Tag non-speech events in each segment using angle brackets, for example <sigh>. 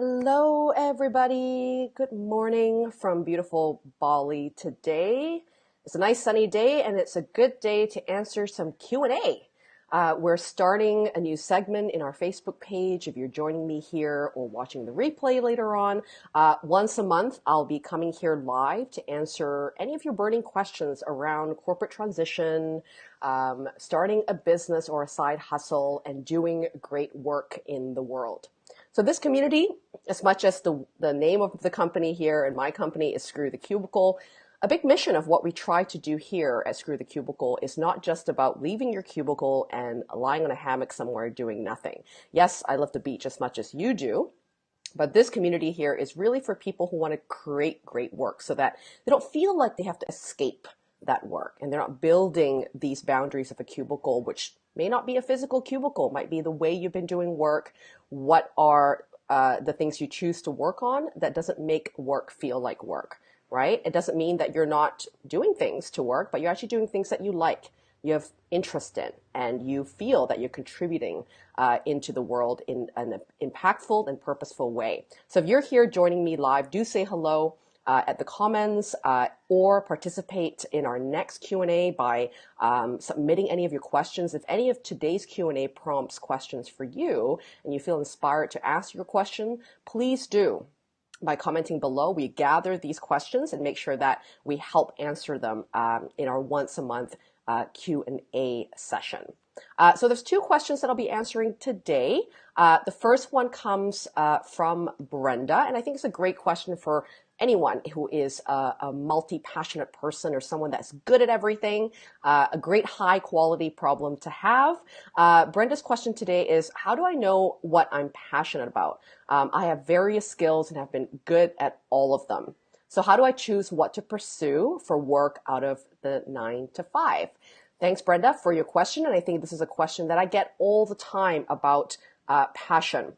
Hello, everybody. Good morning from beautiful Bali today. It's a nice sunny day, and it's a good day to answer some Q and A. Uh, we're starting a new segment in our Facebook page. If you're joining me here or watching the replay later on, uh, once a month I'll be coming here live to answer any of your burning questions around corporate transition, um, starting a business or a side hustle, and doing great work in the world. So this community, as much as the, the name of the company here and my company is Screw the Cubicle, a big mission of what we try to do here at Screw the Cubicle is not just about leaving your cubicle and lying on a hammock somewhere doing nothing. Yes, I love the beach as much as you do, but this community here is really for people who want to create great work so that they don't feel like they have to escape that work and they're not building these boundaries of a cubicle, which may not be a physical cubicle, might be the way you've been doing work, what are uh, the things you choose to work on that doesn't make work feel like work, right? It doesn't mean that you're not doing things to work, but you're actually doing things that you like, you have interest in, and you feel that you're contributing uh, into the world in an impactful and purposeful way. So if you're here joining me live, do say hello uh, at the comments uh, or participate in our next Q&A by um, submitting any of your questions. If any of today's Q&A prompts questions for you and you feel inspired to ask your question, please do by commenting below. We gather these questions and make sure that we help answer them um, in our once a month uh, Q&A session. Uh, so there's two questions that I'll be answering today. Uh, the first one comes uh, from Brenda, and I think it's a great question for anyone who is a, a multi-passionate person or someone that's good at everything, uh, a great high quality problem to have. Uh, Brenda's question today is, how do I know what I'm passionate about? Um, I have various skills and have been good at all of them. So how do I choose what to pursue for work out of the nine to five? Thanks, Brenda, for your question. And I think this is a question that I get all the time about uh, passion.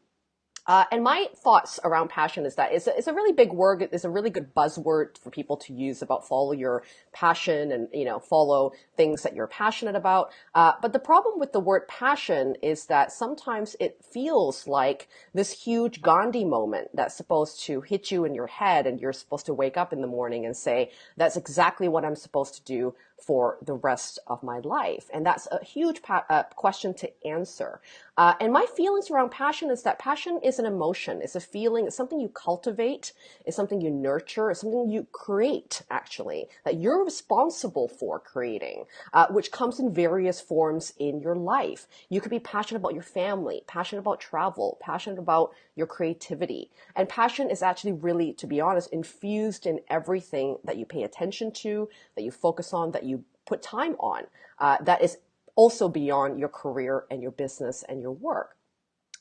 Uh, and my thoughts around passion is that it's a, it's a really big word. It's a really good buzzword for people to use about follow your passion and, you know, follow things that you're passionate about. Uh, but the problem with the word passion is that sometimes it feels like this huge Gandhi moment that's supposed to hit you in your head and you're supposed to wake up in the morning and say, that's exactly what I'm supposed to do for the rest of my life? And that's a huge uh, question to answer. Uh, and my feelings around passion is that passion is an emotion. It's a feeling. It's something you cultivate. It's something you nurture. It's something you create, actually, that you're responsible for creating, uh, which comes in various forms in your life. You could be passionate about your family, passionate about travel, passionate about your creativity. And passion is actually really, to be honest, infused in everything that you pay attention to, that you focus on, that you put time on uh, that is also beyond your career and your business and your work.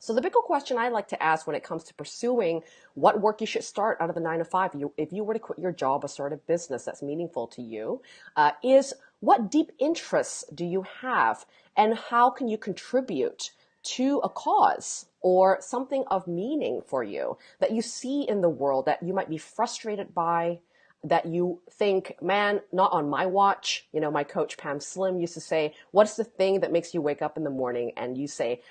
So the bigger question I like to ask when it comes to pursuing what work you should start out of the nine to five, you, if you were to quit your job or start a business that's meaningful to you, uh, is what deep interests do you have and how can you contribute to a cause or something of meaning for you that you see in the world that you might be frustrated by, that you think, man, not on my watch. You know, my coach Pam Slim used to say, what's the thing that makes you wake up in the morning? And you say,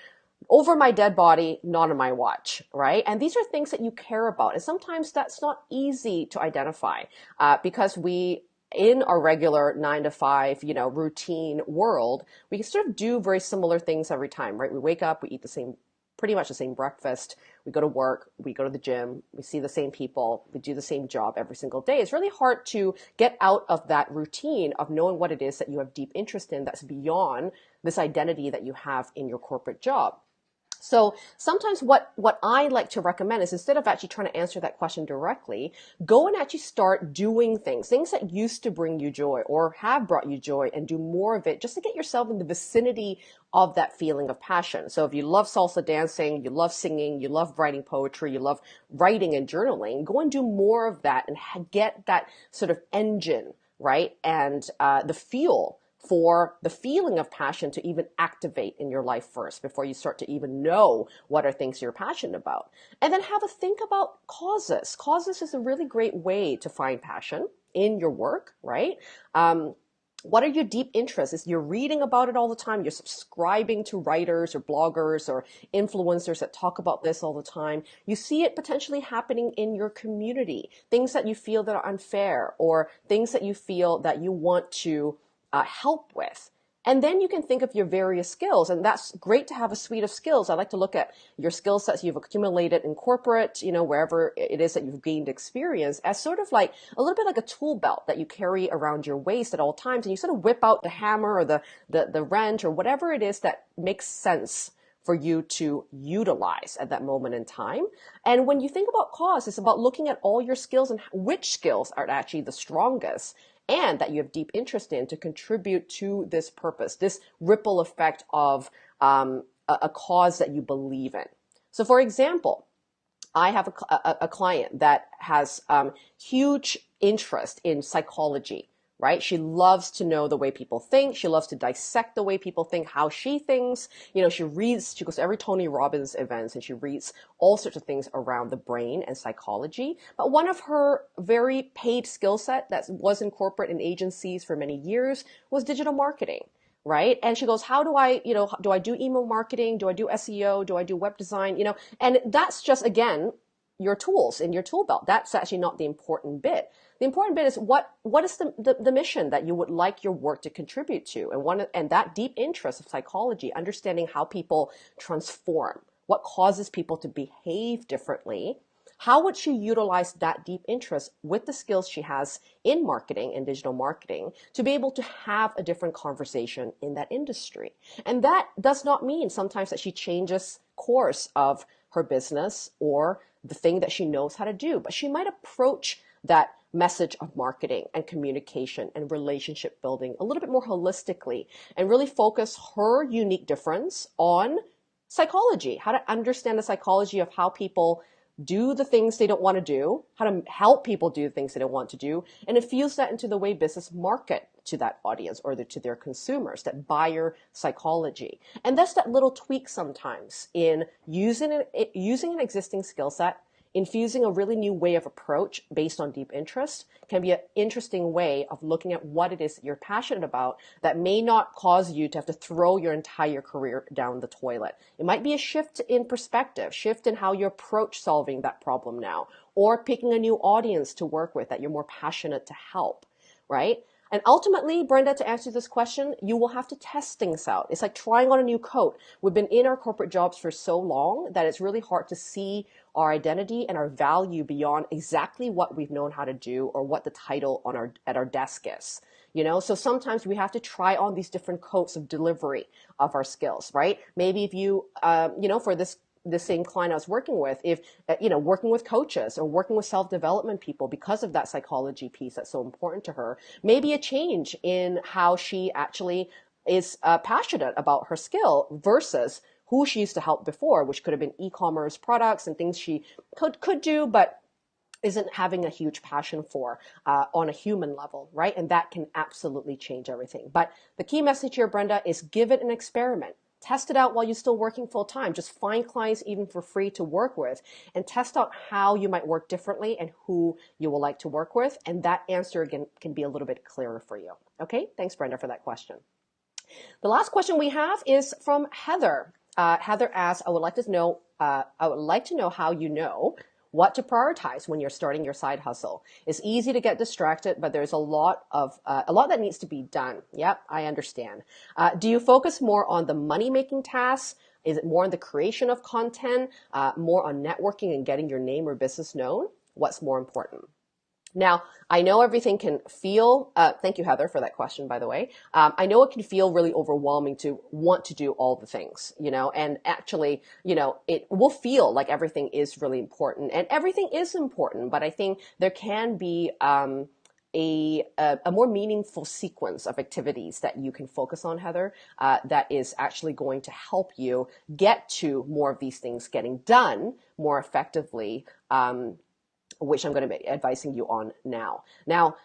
over my dead body, not on my watch, right? And these are things that you care about. And sometimes that's not easy to identify uh, because we in our regular nine to five, you know, routine world, we sort of do very similar things every time, right? We wake up, we eat the same pretty much the same breakfast. We go to work, we go to the gym, we see the same people, we do the same job every single day. It's really hard to get out of that routine of knowing what it is that you have deep interest in that's beyond this identity that you have in your corporate job. So sometimes what, what I like to recommend is instead of actually trying to answer that question directly, go and actually start doing things, things that used to bring you joy or have brought you joy and do more of it just to get yourself in the vicinity of that feeling of passion. So if you love salsa dancing, you love singing, you love writing poetry, you love writing and journaling, go and do more of that and get that sort of engine, right? And uh, the feel for the feeling of passion to even activate in your life first before you start to even know what are things you're passionate about. And then have a think about causes. Causes is a really great way to find passion in your work, right? Um, what are your deep interests? Is you're reading about it all the time, you're subscribing to writers or bloggers or influencers that talk about this all the time. You see it potentially happening in your community, things that you feel that are unfair or things that you feel that you want to uh, help with. And then you can think of your various skills, and that's great to have a suite of skills. I like to look at your skill sets you've accumulated in corporate, you know, wherever it is that you've gained experience as sort of like a little bit like a tool belt that you carry around your waist at all times. And you sort of whip out the hammer or the, the, the wrench or whatever it is that makes sense for you to utilize at that moment in time. And when you think about cause, it's about looking at all your skills and which skills are actually the strongest and that you have deep interest in to contribute to this purpose, this ripple effect of um, a, a, cause that you believe in. So, for example, I have a, a, a client that has um, huge interest in psychology right? She loves to know the way people think. She loves to dissect the way people think, how she thinks. You know, she reads, she goes to every Tony Robbins events and she reads all sorts of things around the brain and psychology. But one of her very paid skill set that was in corporate and agencies for many years was digital marketing right? And she goes, how do I, you know, do I do email marketing? Do I do SEO? Do I do web design? You know, and that's just, again, your tools in your tool belt. That's actually not the important bit. The important bit is what what is the, the, the, mission that you would like your work to contribute to, and one and that deep interest of psychology, understanding how people transform, what causes people to behave differently. How would she utilize that deep interest with the skills she has in marketing and digital marketing to be able to have a different conversation in that industry? And that does not mean sometimes that she changes course of her business or the thing that she knows how to do, but she might approach that message of marketing and communication and relationship building a little bit more holistically and really focus her unique difference on psychology, how to understand the psychology of how people do the things they don't want to do, how to help people do the things they don't want to do, and infuse that into the way business market to that audience or the, to their consumers, that buyer psychology. And that's that little tweak sometimes in using an, using an existing skill set infusing a really new way of approach based on deep interest can be an interesting way of looking at what it is that you're passionate about that may not cause you to have to throw your entire career down the toilet. It might be a shift in perspective, shift in how you approach solving that problem now, or picking a new audience to work with that you're more passionate to help, right? And ultimately, Brenda, to answer this question, you will have to test things out. It's like trying on a new coat. We've been in our corporate jobs for so long that it's really hard to see our identity and our value beyond exactly what we've known how to do or what the title on our at our desk is. You know, so sometimes we have to try on these different coats of delivery of our skills, right? Maybe if you, um, you know, for this the same client I was working with, if, uh, you know, working with coaches or working with self-development people because of that psychology piece that's so important to her, maybe a change in how she actually is uh, passionate about her skill versus who she used to help before, which could have been e-commerce products and things she could, could do, but isn't having a huge passion for uh, on a human level, right? And that can absolutely change everything. But the key message here, Brenda, is give it an experiment. Test it out while you're still working full time. Just find clients even for free to work with and test out how you might work differently and who you will like to work with. And that answer again can be a little bit clearer for you. Okay. Thanks, Brenda, for that question. The last question we have is from Heather. Uh, Heather asks, I would like to know, uh, I would like to know how you know what to prioritize when you're starting your side hustle. It's easy to get distracted, but there's a lot of uh, a lot that needs to be done. Yep, I understand. Uh, do you focus more on the money making tasks? Is it more on the creation of content, uh, more on networking and getting your name or business known? What's more important? Now, I know everything can feel, uh, thank you, Heather, for that question, by the way. Um, I know it can feel really overwhelming to want to do all the things, you know, and actually, you know, it will feel like everything is really important and everything is important, but I think there can be, um, a, a, a, more meaningful sequence of activities that you can focus on, Heather, uh, that is actually going to help you get to more of these things getting done more effectively um, which I'm going to be advising you on now. Now,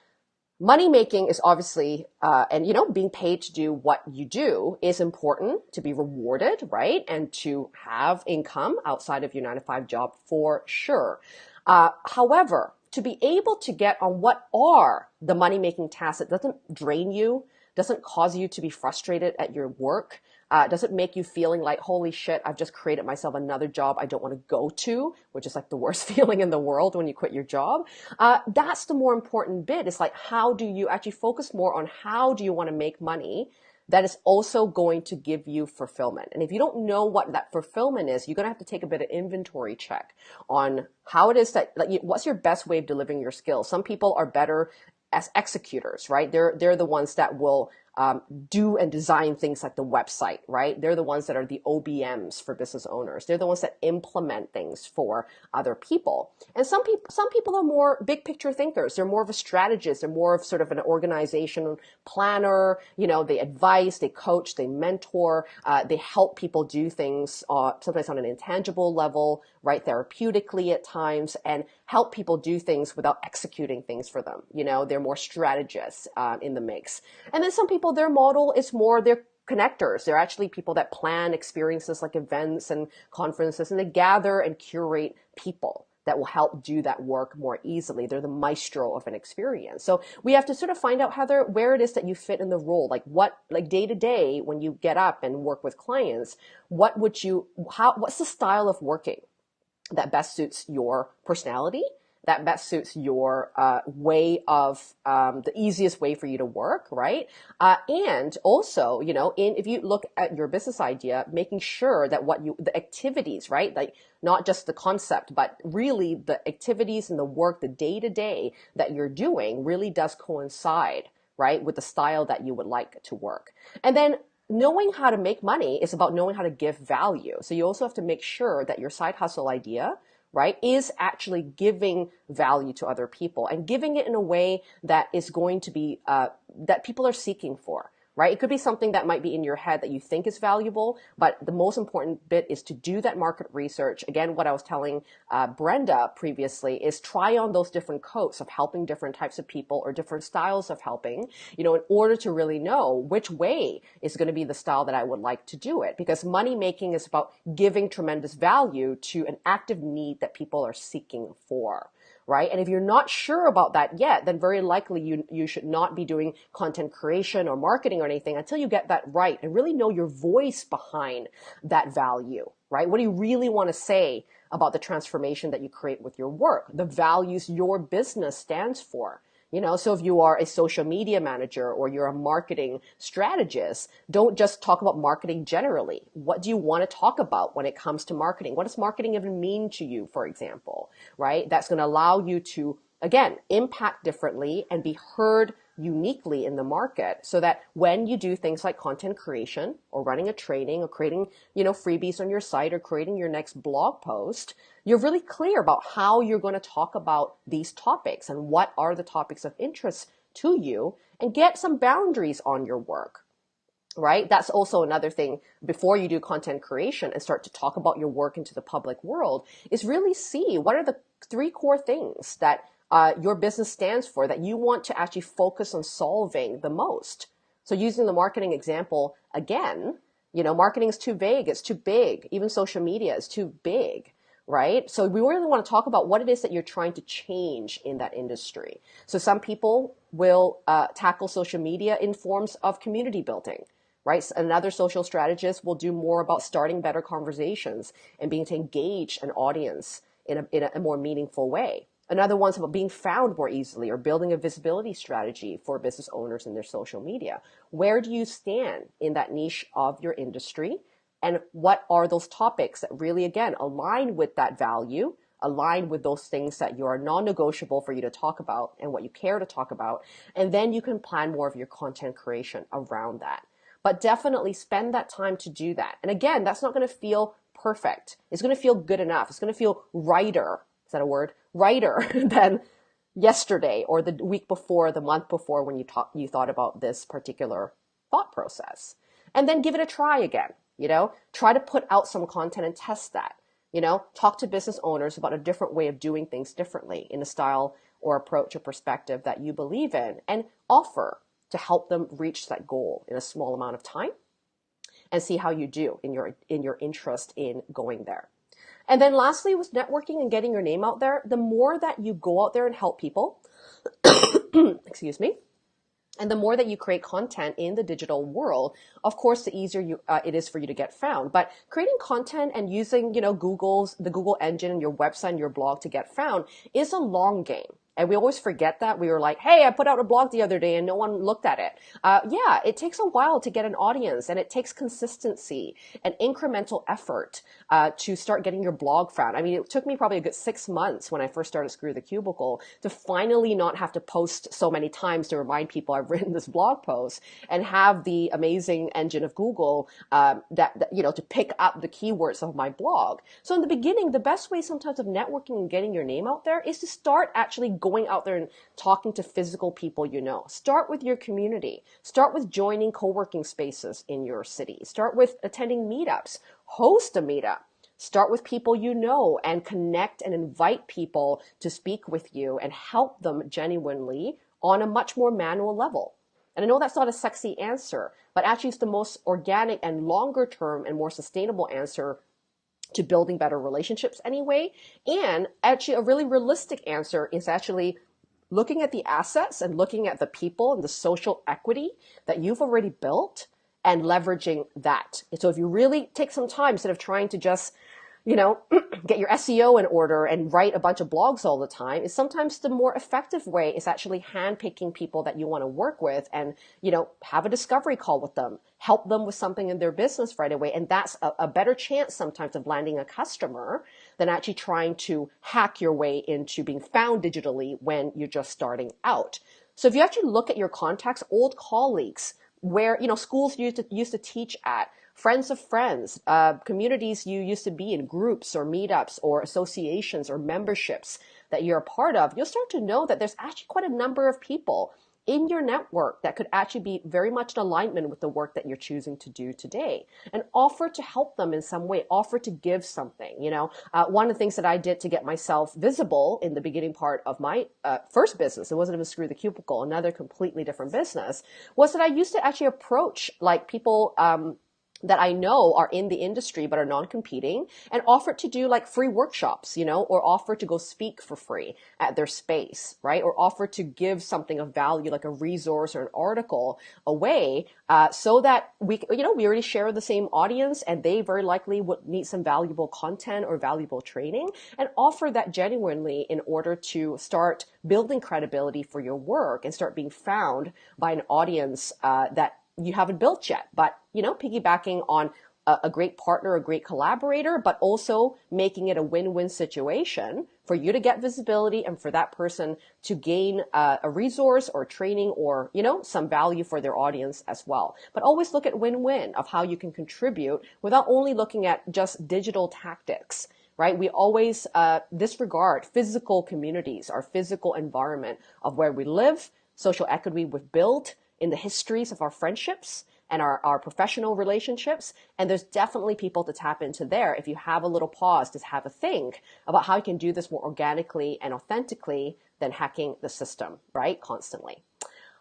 money making is obviously, uh, and you know, being paid to do what you do is important to be rewarded, right? And to have income outside of your nine to five job for sure. Uh, however, to be able to get on what are the money making tasks that doesn't drain you, doesn't cause you to be frustrated at your work, uh, does it make you feeling like, holy shit, I've just created myself another job I don't want to go to, which is like the worst <laughs> feeling in the world when you quit your job? Uh, that's the more important bit. It's like, how do you actually focus more on how do you want to make money? That is also going to give you fulfillment. And if you don't know what that fulfillment is, you're going to have to take a bit of inventory check on how it is that, like, what's your best way of delivering your skills. Some people are better as executors, right? They're, they're the ones that will um, do and design things like the website, right? They're the ones that are the OBMs for business owners. They're the ones that implement things for other people. And some people, some people are more big picture thinkers. They're more of a strategist. They're more of sort of an organization planner. You know, they advise, they coach, they mentor, uh, they help people do things, uh, sometimes on an intangible level, right? Therapeutically at times and help people do things without executing things for them. You know, they're more strategists, uh, in the mix. And then some people their model is more they're connectors. They're actually people that plan experiences like events and conferences and they gather and curate people that will help do that work more easily. They're the maestro of an experience. So we have to sort of find out how they're, where it is that you fit in the role. Like what, like day to day when you get up and work with clients, what would you, how, what's the style of working that best suits your personality? that best suits your uh, way of um, the easiest way for you to work, right? Uh, and also, you know, in if you look at your business idea, making sure that what you the activities, right, like not just the concept, but really the activities and the work, the day to day that you're doing, really does coincide, right, with the style that you would like to work. And then knowing how to make money is about knowing how to give value. So you also have to make sure that your side hustle idea right, is actually giving value to other people and giving it in a way that is going to be, uh, that people are seeking for right? It could be something that might be in your head that you think is valuable, but the most important bit is to do that market research. Again, what I was telling uh, Brenda previously is try on those different coats of helping different types of people or different styles of helping, you know, in order to really know which way is going to be the style that I would like to do it. Because money making is about giving tremendous value to an active need that people are seeking for right? And if you're not sure about that yet, then very likely you, you should not be doing content creation or marketing or anything until you get that right and really know your voice behind that value, right? What do you really want to say about the transformation that you create with your work, the values your business stands for? You know, so if you are a social media manager or you're a marketing strategist, don't just talk about marketing generally. What do you want to talk about when it comes to marketing? What does marketing even mean to you, for example, right? That's going to allow you to, again, impact differently and be heard uniquely in the market so that when you do things like content creation or running a training or creating, you know, freebies on your site or creating your next blog post, you're really clear about how you're going to talk about these topics and what are the topics of interest to you and get some boundaries on your work right? That's also another thing before you do content creation and start to talk about your work into the public world is really see what are the three core things that uh, your business stands for that you want to actually focus on solving the most. So using the marketing example again, you know, marketing is too vague, it's too big. Even social media is too big, right? So we really want to talk about what it is that you're trying to change in that industry. So some people will uh, tackle social media in forms of community building right? Another social strategist will do more about starting better conversations and being to engage an audience in a, in a more meaningful way. Another one's about being found more easily or building a visibility strategy for business owners in their social media. Where do you stand in that niche of your industry? And what are those topics that really, again, align with that value, align with those things that you are non-negotiable for you to talk about and what you care to talk about. And then you can plan more of your content creation around that. But definitely spend that time to do that. And again, that's not going to feel perfect. It's going to feel good enough. It's going to feel righter. That a word? Writer <laughs> than yesterday or the week before, the month before when you talk, you thought about this particular thought process. And then give it a try again. You know, try to put out some content and test that. You know, talk to business owners about a different way of doing things differently in a style or approach or perspective that you believe in and offer to help them reach that goal in a small amount of time and see how you do in your in your interest in going there. And then lastly with networking and getting your name out there, the more that you go out there and help people, <coughs> excuse me, And the more that you create content in the digital world, of course, the easier you, uh, it is for you to get found. But creating content and using, you know, Google's, the Google engine and your website and your blog to get found is a long game. And we always forget that. We were like, hey, I put out a blog the other day and no one looked at it. Uh, yeah, it takes a while to get an audience and it takes consistency and incremental effort uh, to start getting your blog found. I mean, it took me probably a good six months when I first started Screw the Cubicle to finally not have to post so many times to remind people I've <laughs> written this blog post and have the amazing engine of Google um, that, that, you know, to pick up the keywords of my blog. So in the beginning, the best way sometimes of networking and getting your name out there is to start actually going out there and talking to physical people you know. Start with your community. Start with joining co-working spaces in your city. Start with attending meetups. Host a meetup. Start with people you know and connect and invite people to speak with you and help them genuinely on a much more manual level. And I know that's not a sexy answer, but actually it's the most organic and longer term and more sustainable answer to building better relationships anyway. And actually, a really realistic answer is actually looking at the assets and looking at the people and the social equity that you've already built and leveraging that. so if you really take some time instead of trying to just you know, <clears throat> get your SEO in order and write a bunch of blogs all the time is sometimes the more effective way is actually handpicking people that you want to work with and, you know, have a discovery call with them, help them with something in their business right away. And that's a, a better chance sometimes of landing a customer than actually trying to hack your way into being found digitally when you're just starting out. So if you actually look at your contacts, old colleagues, where, you know, schools used to, used to teach at, friends of friends, uh, communities you used to be in, groups or meetups or associations or memberships that you're a part of, you'll start to know that there's actually quite a number of people in your network that could actually be very much in alignment with the work that you're choosing to do today and offer to help them in some way offer to give something you know? Uh, one of the things that i did to get myself visible in the beginning part of my uh, first business it wasn't even screw the cubicle another completely different business was that i used to actually approach like people um, that I know are in the industry but are non-competing and offer to do like free workshops, you know, or offer to go speak for free at their space, right? Or offer to give something of value like a resource or an article away uh, so that we, you know, we already share the same audience and they very likely would need some valuable content or valuable training and offer that genuinely in order to start building credibility for your work and start being found by an audience uh, that you haven't built yet, but you know, piggybacking on a, a great partner, a great collaborator, but also making it a win-win situation for you to get visibility and for that person to gain uh, a resource or training or you know some value for their audience as well. But always look at win-win of how you can contribute without only looking at just digital tactics right? We always uh, disregard physical communities our physical environment of where we live social equity we've built in the histories of our friendships and our, our professional relationships. And there's definitely people to tap into there if you have a little pause to have a think about how you can do this more organically and authentically than hacking the system, right? Constantly.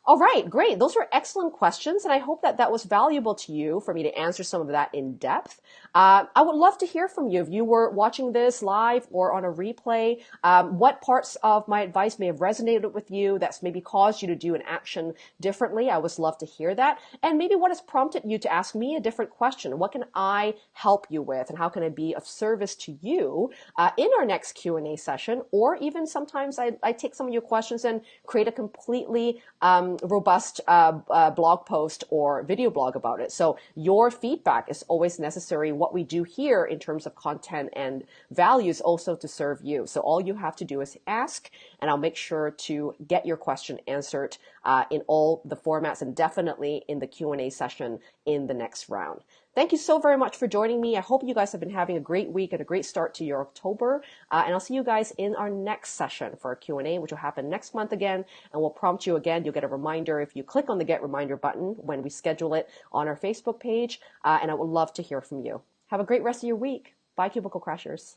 All right, great. Those were excellent questions, and I hope that that was valuable to you for me to answer some of that in depth. Uh, I would love to hear from you if you were watching this live or on a replay. Um, what parts of my advice may have resonated with you that's maybe caused you to do an action differently? I would love to hear that. And maybe what has prompted you to ask me a different question? What can I help you with, and how can I be of service to you uh, in our next Q&A session? Or even sometimes I, I, take some of your questions and create a completely um, robust uh, uh, blog post or video blog about it. So your feedback is always necessary. What we do here in terms of content and values also to serve you. So all you have to do is ask, and I'll make sure to get your question answered uh, in all the formats and definitely in the Q&A session in the next round. Thank you so very much for joining me. I hope you guys have been having a great week and a great start to your October. Uh, and I'll see you guys in our next session for a Q&A, which will happen next month again. And we'll prompt you again. You'll get a reminder if you click on the get reminder button when we schedule it on our Facebook page. Uh, and I would love to hear from you. Have a great rest of your week. Bye, Cubicle Crashers.